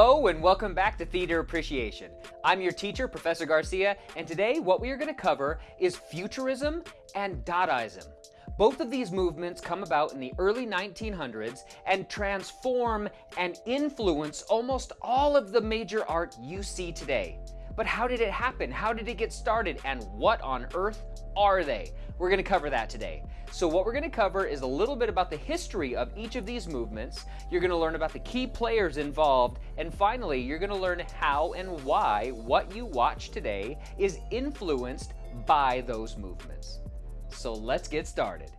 Hello and welcome back to Theater Appreciation. I'm your teacher, Professor Garcia, and today what we are going to cover is Futurism and Dadaism. Both of these movements come about in the early 1900s and transform and influence almost all of the major art you see today. But how did it happen? How did it get started? And what on earth are they? We're going to cover that today. So what we're going to cover is a little bit about the history of each of these movements. You're going to learn about the key players involved. And finally, you're going to learn how and why what you watch today is influenced by those movements. So let's get started.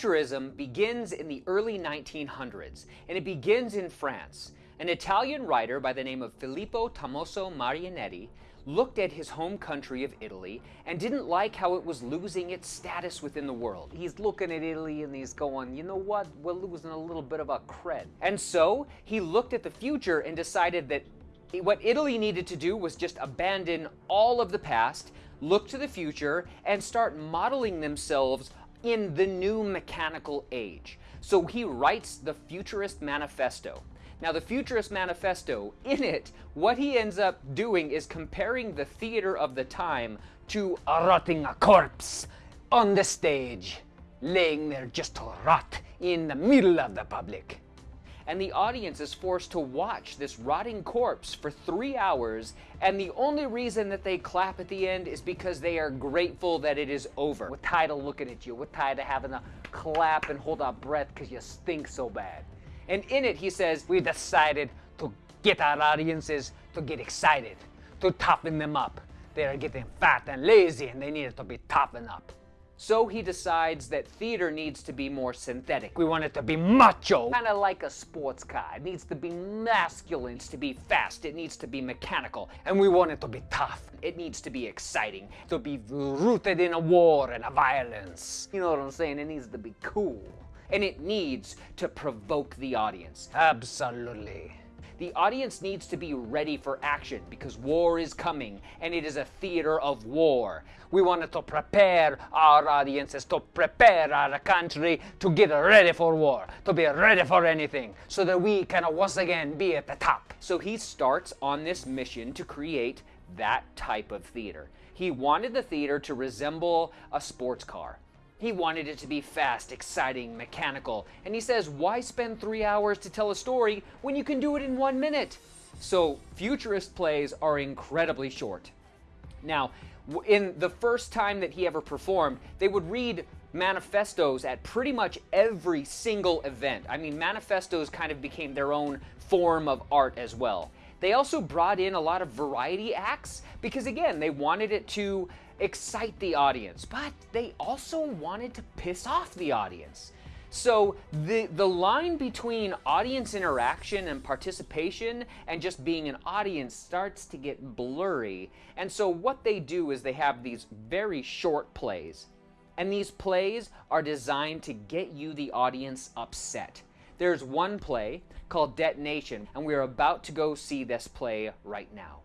Futurism begins in the early 1900s, and it begins in France. An Italian writer by the name of Filippo Tommaso Marinetti looked at his home country of Italy and didn't like how it was losing its status within the world. He's looking at Italy and he's going, you know what, we're losing a little bit of a cred. And so he looked at the future and decided that what Italy needed to do was just abandon all of the past, look to the future, and start modeling themselves in the new mechanical age. So he writes the Futurist Manifesto. Now, the Futurist Manifesto, in it, what he ends up doing is comparing the theater of the time to a rotting corpse on the stage, laying there just to rot in the middle of the public and the audience is forced to watch this rotting corpse for three hours, and the only reason that they clap at the end is because they are grateful that it is over. We're tired of looking at you. We're tired of having to clap and hold our breath because you stink so bad. And in it, he says, we decided to get our audiences to get excited, to toughen them up. They are getting fat and lazy, and they needed to be toughened up. So he decides that theater needs to be more synthetic. We want it to be macho. Kind of like a sports car. It needs to be masculine, needs to be fast, it needs to be mechanical. And we want it to be tough. It needs to be exciting, to be rooted in a war and a violence. You know what I'm saying? It needs to be cool. And it needs to provoke the audience. Absolutely. The audience needs to be ready for action because war is coming and it is a theater of war. We wanted to prepare our audiences, to prepare our country to get ready for war, to be ready for anything, so that we can once again be at the top. So he starts on this mission to create that type of theater. He wanted the theater to resemble a sports car. He wanted it to be fast, exciting, mechanical. And he says, why spend three hours to tell a story when you can do it in one minute? So futurist plays are incredibly short. Now, in the first time that he ever performed, they would read manifestos at pretty much every single event. I mean, manifestos kind of became their own form of art as well. They also brought in a lot of variety acts because, again, they wanted it to excite the audience, but they also wanted to piss off the audience. So the, the line between audience interaction and participation and just being an audience starts to get blurry. And so what they do is they have these very short plays. And these plays are designed to get you, the audience, upset. There's one play called Detonation, and we're about to go see this play right now.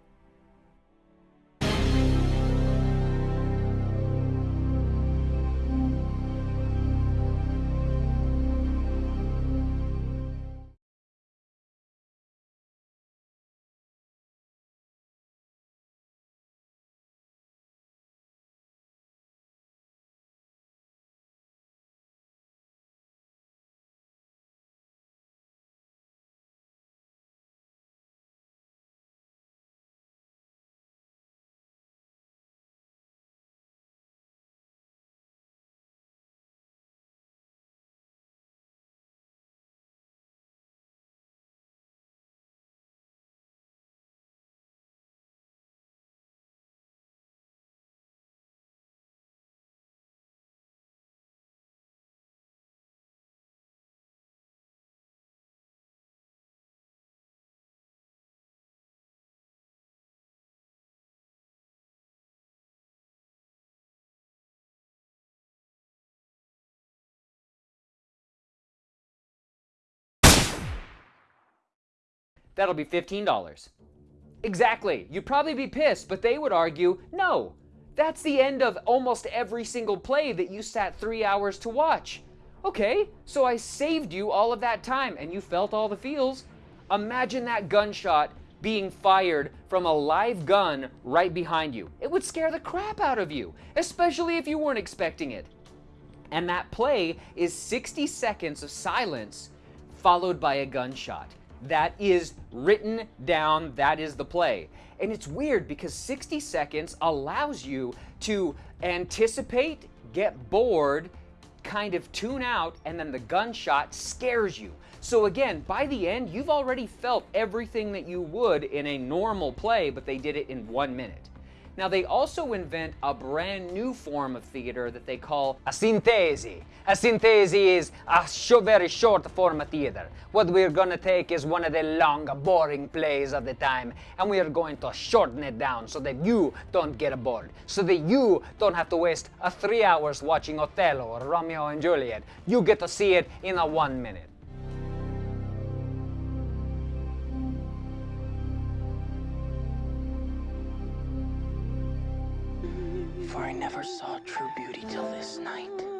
That'll be $15. Exactly. You'd probably be pissed, but they would argue, no, that's the end of almost every single play that you sat three hours to watch. Okay, so I saved you all of that time and you felt all the feels. Imagine that gunshot being fired from a live gun right behind you. It would scare the crap out of you, especially if you weren't expecting it. And that play is 60 seconds of silence followed by a gunshot. That is written down, that is the play. And it's weird because 60 seconds allows you to anticipate, get bored, kind of tune out, and then the gunshot scares you. So again, by the end, you've already felt everything that you would in a normal play, but they did it in one minute. Now, they also invent a brand new form of theater that they call a sintesi. A sintesi is a sh- very short form of theater. What we're going to take is one of the long, boring plays of the time, and we are going to shorten it down so that you don't get bored, so that you don't have to waste a three hours watching Othello or Romeo and Juliet. You get to see it in a one minute. For I never saw true beauty till this night.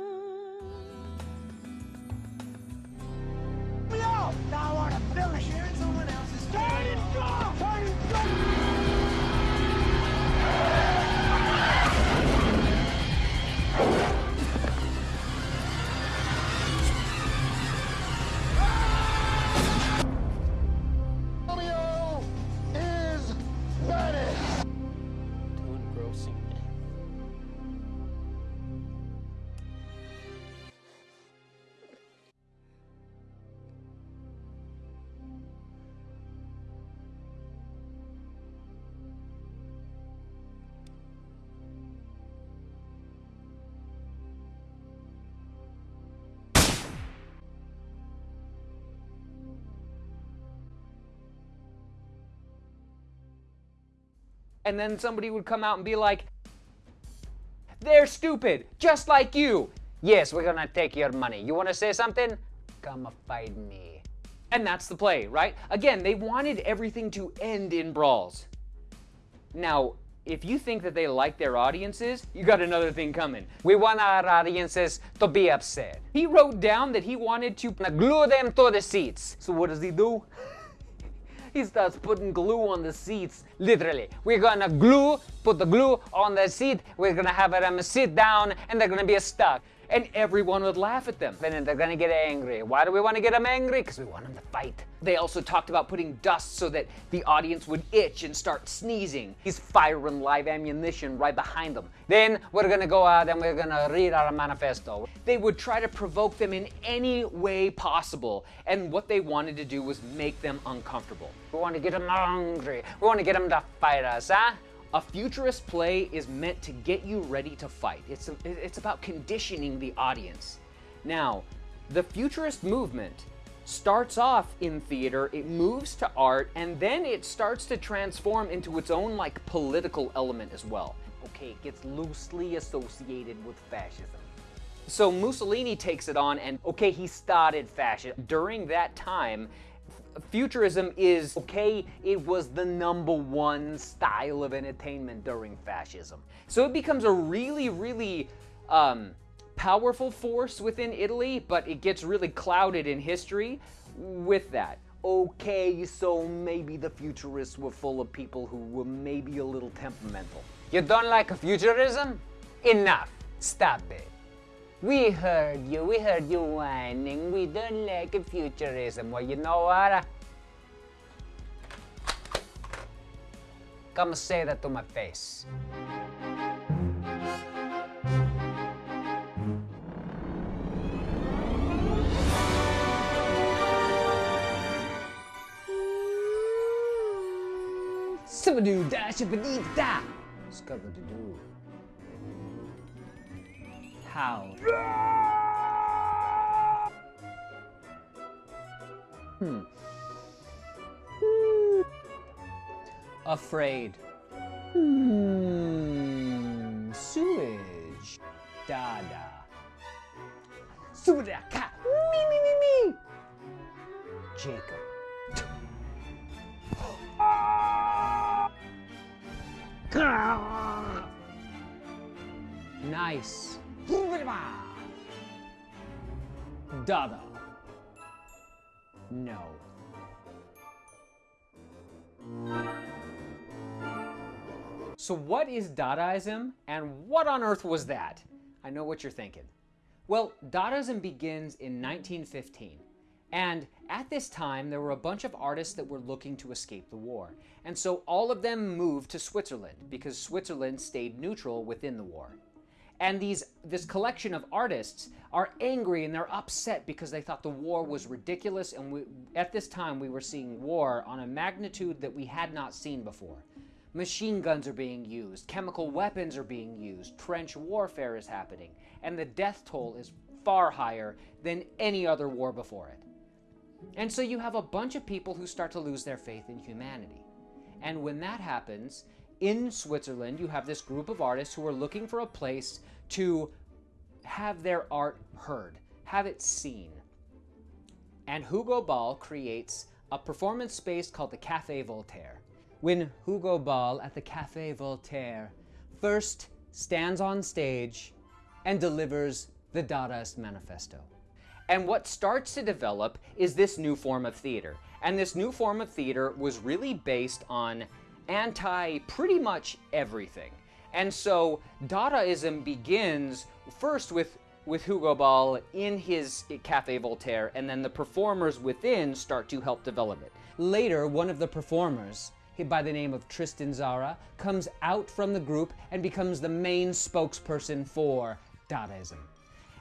And then somebody would come out and be like, they're stupid, just like you. Yes, we're gonna take your money. You wanna say something? Come fight me. And that's the play, right? Again, they wanted everything to end in brawls. Now, if you think that they like their audiences, you got another thing coming. We want our audiences to be upset. He wrote down that he wanted to glue them to the seats. So what does he do? He starts putting glue on the seats. Literally, we're gonna glue, put the glue on the seat. We're gonna have them sit down, and they're gonna be stuck. And everyone would laugh at them. Then they're gonna get angry. Why do we want to get them angry? Because we want them to fight. They also talked about putting dust so that the audience would itch and start sneezing. He's firing live ammunition right behind them. Then we're gonna go out and we're gonna read our manifesto. They would try to provoke them in any way possible. And what they wanted to do was make them uncomfortable. We want to get them angry. We want to get them to fight us, huh? A futurist play is meant to get you ready to fight. It's, a, it's about conditioning the audience. Now, the futurist movement starts off in theater, it moves to art, and then it starts to transform into its own like political element as well. Okay, it gets loosely associated with fascism. So Mussolini takes it on, and okay, he started fascism. During that time, futurism is okay, it was the number one style of entertainment during fascism. So it becomes a really, really um, powerful force within Italy, but it gets really clouded in history with that. Okay, so maybe the futurists were full of people who were maybe a little temperamental. You don't like futurism? Enough. Stop it. We heard you, we heard you whining. We don't like futurism. Well, you know what? Come say that to my face. Sibadoo da shibadee da. How? Hmm. Afraid. Hmm. Sewage. Dada. Subadaka. Me, me, me, me. Jacob. Nice. Dada. No. So, what is Dadaism and what on earth was that? I know what you're thinking. Well, Dadaism begins in 1915. And at this time, there were a bunch of artists that were looking to escape the war. And so all of them moved to Switzerland because Switzerland stayed neutral within the war. And these, this collection of artists are angry and they're upset because they thought the war was ridiculous. And we, at this time, we were seeing war on a magnitude that we had not seen before. Machine guns are being used, chemical weapons are being used, trench warfare is happening, and the death toll is far higher than any other war before it. And so you have a bunch of people who start to lose their faith in humanity. And when that happens, in Switzerland, you have this group of artists who are looking for a place to have their art heard, have it seen. And Hugo Ball creates a performance space called the Café Voltaire. When Hugo Ball at the Café Voltaire first stands on stage and delivers the Dadaist Manifesto. And what starts to develop is this new form of theater. And this new form of theater was really based on anti pretty much everything. And so Dadaism begins first with with Hugo Ball in his Cafe Voltaire, and then the performers within start to help develop it. Later, one of the performers, by the name of Tristan Tzara, comes out from the group and becomes the main spokesperson for Dadaism.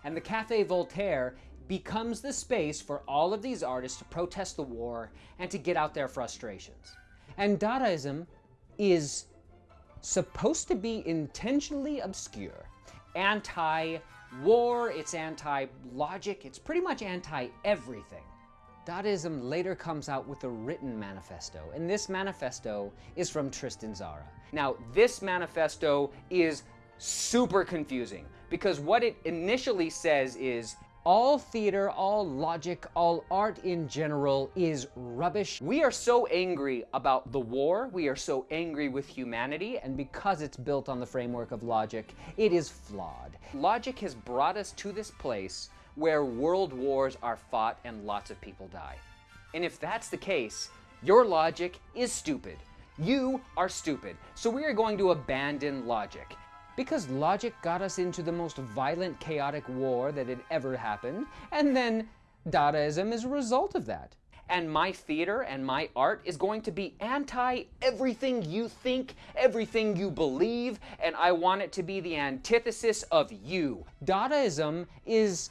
And the Cafe Voltaire becomes the space for all of these artists to protest the war and to get out their frustrations. And Dadaism is supposed to be intentionally obscure, anti war, it's anti logic, it's pretty much anti everything. Dadaism later comes out with a written manifesto, and this manifesto is from Tristan Tzara. Now, this manifesto is super confusing because what it initially says is all theater, all logic, all art in general is rubbish. We are so angry about the war, we are so angry with humanity, and because it's built on the framework of logic, it is flawed. Logic has brought us to this place where world wars are fought and lots of people die. And if that's the case, your logic is stupid. You are stupid. So we are going to abandon logic. Because logic got us into the most violent, chaotic war that had ever happened, and then Dadaism is a result of that. And my theater and my art is going to be anti everything you think, everything you believe, and I want it to be the antithesis of you. Dadaism is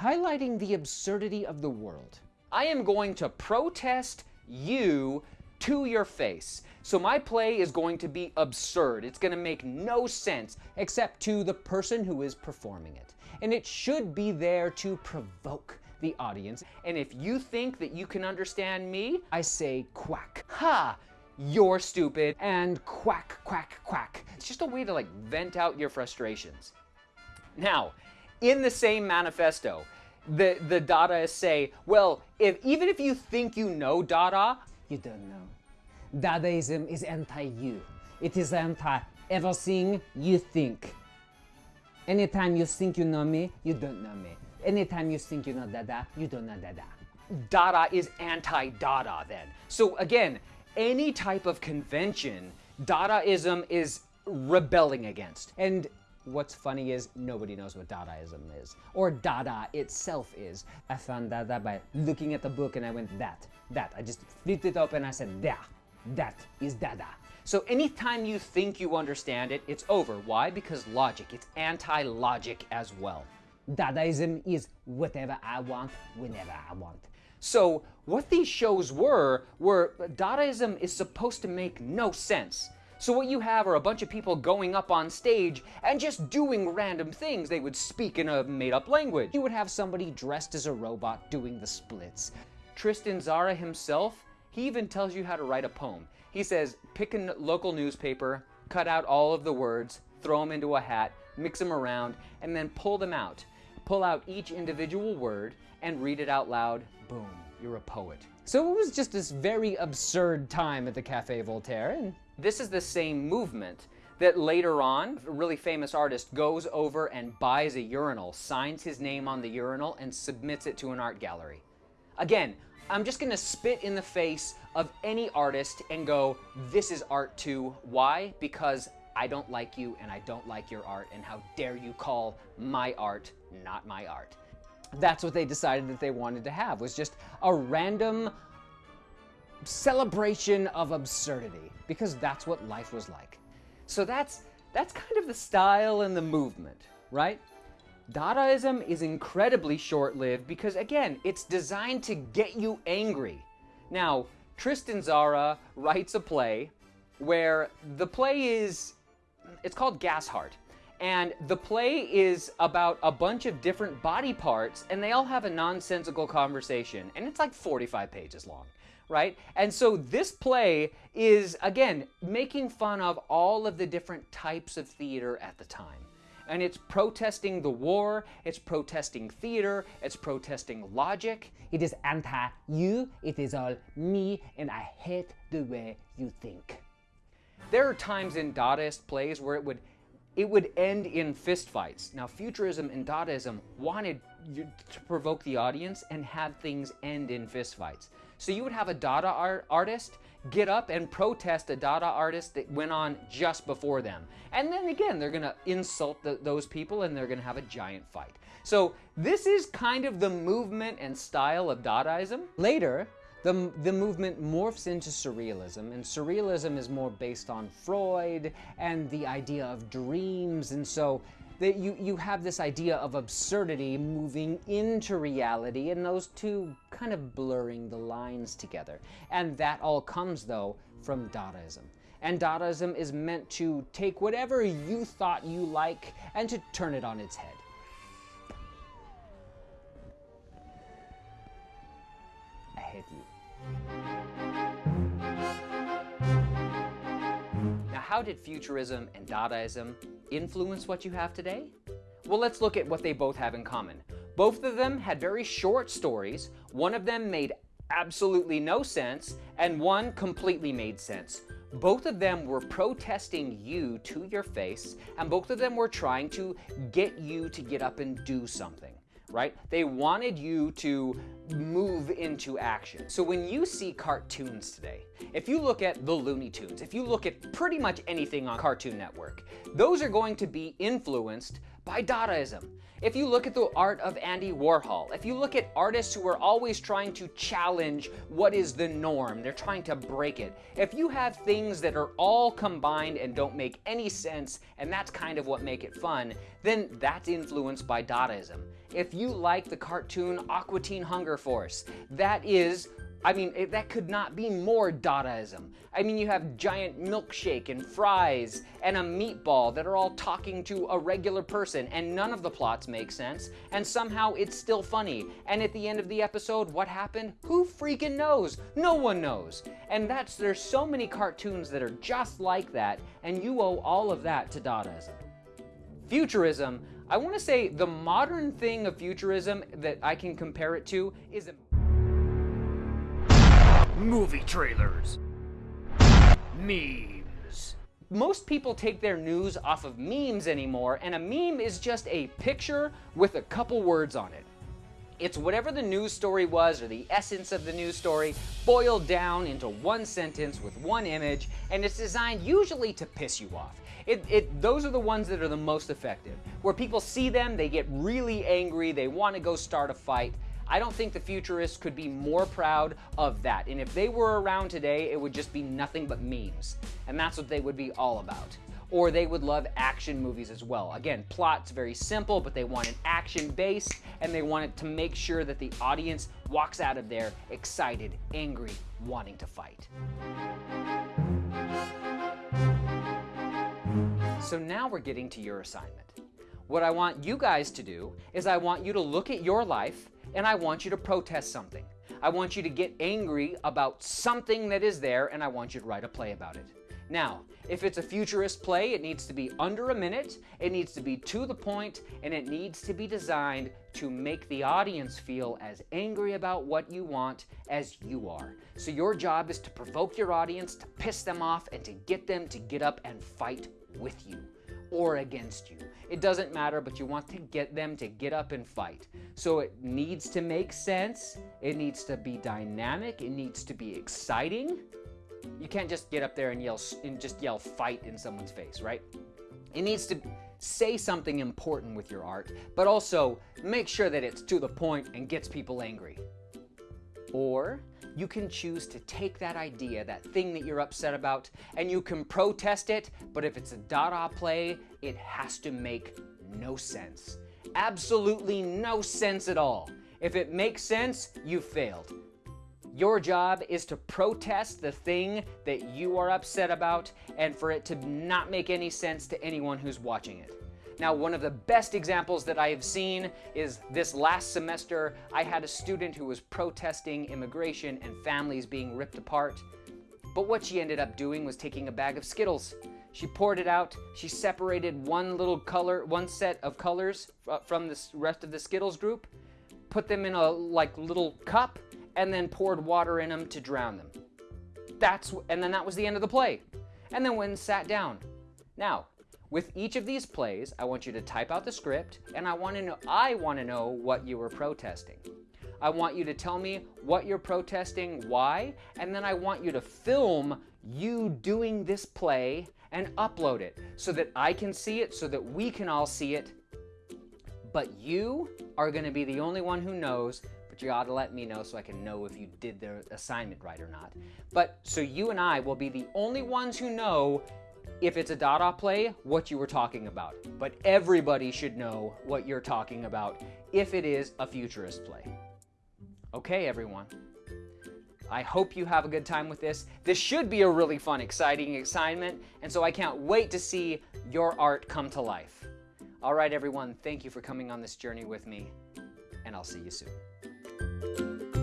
highlighting the absurdity of the world. I am going to protest you to your face. So my play is going to be absurd. It's going to make no sense except to the person who is performing it. And it should be there to provoke the audience. And if you think that you can understand me, I say quack. Ha! You're stupid. And quack, quack, quack. It's just a way to like vent out your frustrations. Now, in the same manifesto, the, the Dadaists say, well, if, even if you think you know Dada, you don't know. Dadaism is anti-you. It is anti-everything you think. Anytime you think you know me, you don't know me. Anytime you think you know Dada, you don't know Dada. Dada is anti-Dada then. So again, any type of convention, Dadaism is rebelling against. And what's funny is nobody knows what Dadaism is, or Dada itself is. I found Dada by looking at the book and I went, that, that. I just flipped it open and I said, yeah. That is Dada. So anytime you think you understand it, it's over. Why? Because logic. It's anti-logic as well. Dadaism is whatever I want, whenever I want. So what these shows were, were Dadaism is supposed to make no sense. So what you have are a bunch of people going up on stage and just doing random things. They would speak in a made-up language. You would have somebody dressed as a robot doing the splits. Tristan Tzara himself he even tells you how to write a poem. He says, pick a local newspaper, cut out all of the words, throw them into a hat, mix them around, and then pull them out. Pull out each individual word and read it out loud. Boom, you're a poet. So it was just this very absurd time at the Cafe Voltaire, and this is the same movement that later on, a really famous artist goes over and buys a urinal, signs his name on the urinal, and submits it to an art gallery. Again, I'm just gonna spit in the face of any artist and go, this is art too. Why? Because I don't like you and I don't like your art, and how dare you call my art not my art. That's what they decided that they wanted to have, was just a random celebration of absurdity, because that's what life was like. So that's, that's kind of the style and the movement, right? Dadaism is incredibly short lived because, again, it's designed to get you angry. Now, Tristan Tzara writes a play where the play is, it's called Gas Heart. And the play is about a bunch of different body parts, and they all have a nonsensical conversation. And it's like 45 pages long, right? And so this play is, again, making fun of all of the different types of theater at the time and it's protesting the war, it's protesting theater, it's protesting logic. It is anti you, it is all me, and I hate the way you think. There are times in Dadaist plays where it would it would end in fistfights. Now, Futurism and Dadaism wanted to provoke the audience and have things end in fistfights. So you would have a Dada art artist get up and protest a Dada artist that went on just before them. And then again, they're going to insult the, those people and they're going to have a giant fight. So this is kind of the movement and style of Dadaism. Later, the, the movement morphs into surrealism, and surrealism is more based on Freud and the idea of dreams, and so that you, you have this idea of absurdity moving into reality and those two kind of blurring the lines together. And that all comes, though, from Dadaism. And Dadaism is meant to take whatever you thought you like and to turn it on its head. How did Futurism and Dadaism influence what you have today? Well, let's look at what they both have in common. Both of them had very short stories. One of them made absolutely no sense, and one completely made sense. Both of them were protesting you to your face, and both of them were trying to get you to get up and do something right? They wanted you to move into action. So when you see cartoons today, if you look at the Looney Tunes, if you look at pretty much anything on Cartoon Network, those are going to be influenced by Dadaism. If you look at the art of Andy Warhol, if you look at artists who are always trying to challenge what is the norm, they're trying to break it. If you have things that are all combined and don't make any sense, and that's kind of what make it fun, then that's influenced by Dadaism. If you like the cartoon Aqua Teen Hunger Force, that is I mean, it, that could not be more Dadaism. I mean, you have giant milkshake and fries and a meatball that are all talking to a regular person, and none of the plots make sense, and somehow it's still funny. And at the end of the episode, what happened? Who freaking knows? No one knows. And that's, there's so many cartoons that are just like that, and you owe all of that to Dadaism. Futurism, I want to say the modern thing of futurism that I can compare it to is movie trailers, memes. Most people take their news off of memes anymore, and a meme is just a picture with a couple words on it. It's whatever the news story was or the essence of the news story boiled down into one sentence with one image, and it's designed usually to piss you off. It, it, those are the ones that are the most effective. Where people see them, they get really angry, they want to go start a fight. I don't think the futurists could be more proud of that. And if they were around today, it would just be nothing but memes. And that's what they would be all about. Or they would love action movies as well. Again, plot's very simple, but they want an action base and they want it to make sure that the audience walks out of there excited, angry, wanting to fight. So now we're getting to your assignment. What I want you guys to do is I want you to look at your life and I want you to protest something. I want you to get angry about something that is there and I want you to write a play about it. Now, if it's a futurist play, it needs to be under a minute, it needs to be to the point, and it needs to be designed to make the audience feel as angry about what you want as you are. So your job is to provoke your audience, to piss them off, and to get them to get up and fight with you or against you. It doesn't matter, but you want to get them to get up and fight. So it needs to make sense, it needs to be dynamic, it needs to be exciting. You can't just get up there and yell and just yell fight in someone's face, right? It needs to say something important with your art, but also make sure that it's to the point and gets people angry. Or you can choose to take that idea, that thing that you're upset about, and you can protest it, but if it's a Dada play, it has to make no sense. Absolutely no sense at all. If it makes sense, you failed. Your job is to protest the thing that you are upset about and for it to not make any sense to anyone who's watching it. Now, one of the best examples that I have seen is this last semester, I had a student who was protesting immigration and families being ripped apart. But what she ended up doing was taking a bag of Skittles. She poured it out, she separated one little color, one set of colors uh, from the rest of the Skittles group, put them in a like little cup, and then poured water in them to drown them. That's and then that was the end of the play. And then went and sat down. Now, with each of these plays, I want you to type out the script and I want to know I want to know what you were protesting. I want you to tell me what you're protesting, why, and then I want you to film you doing this play and upload it so that I can see it, so that we can all see it. But you are going to be the only one who knows, but you ought to let me know so I can know if you did the assignment right or not. But so you and I will be the only ones who know if it's a Dada play, what you were talking about. But everybody should know what you're talking about if it is a futurist play. Okay, everyone. I hope you have a good time with this. This should be a really fun, exciting assignment, and so I can't wait to see your art come to life. All right, everyone, thank you for coming on this journey with me, and I'll see you soon.